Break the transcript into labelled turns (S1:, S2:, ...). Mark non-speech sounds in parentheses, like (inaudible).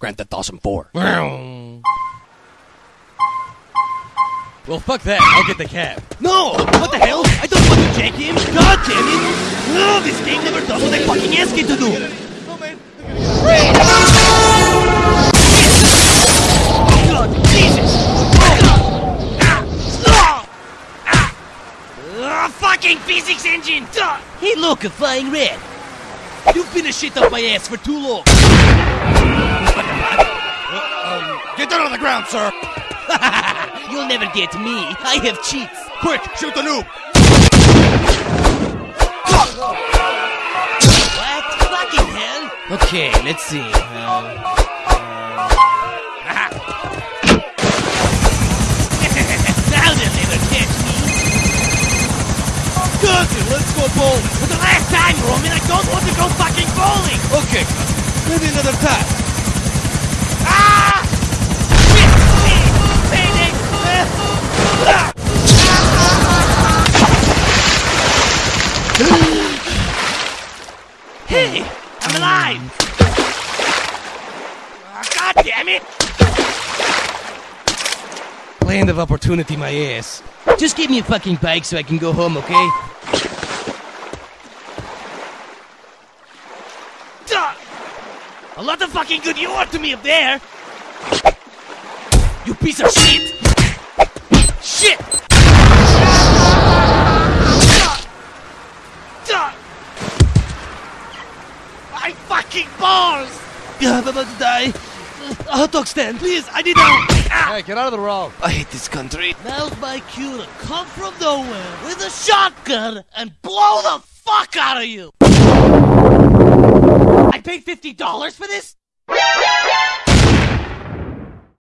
S1: Grand Theft Awesome 4.
S2: Well, fuck that. I'll get the cab.
S3: No! What the hell? I don't want to jack him! God damn it! No, this game never does what I fucking ask it to do! God, Jesus! Ah, fucking physics engine! Hey look, a flying red! You've been a shit up my ass for too long!
S1: Get down on the ground, sir! (laughs)
S3: You'll never get me. I have cheats.
S1: Quick, shoot the noob!
S3: What? Fucking hell! Okay, let's see. Uh. (laughs) Cousin, let's go bowling. For the last time, Roman, I don't want to go fucking Hey! I'm alive! Ah, God damn it!
S2: Land of opportunity, my ass.
S3: Just give me a fucking bike so I can go home, okay? Duh! A lot of fucking good you are to me up there! You piece of! Shit! Duh! Duh! My fucking balls! Yeah, I'm about to die. A hot dog stand, please! I need help! Ah!
S2: Hey, get out of the road.
S3: I hate this country. Now's my cue to come from nowhere with a shotgun and blow the fuck out of you. I paid fifty dollars for this.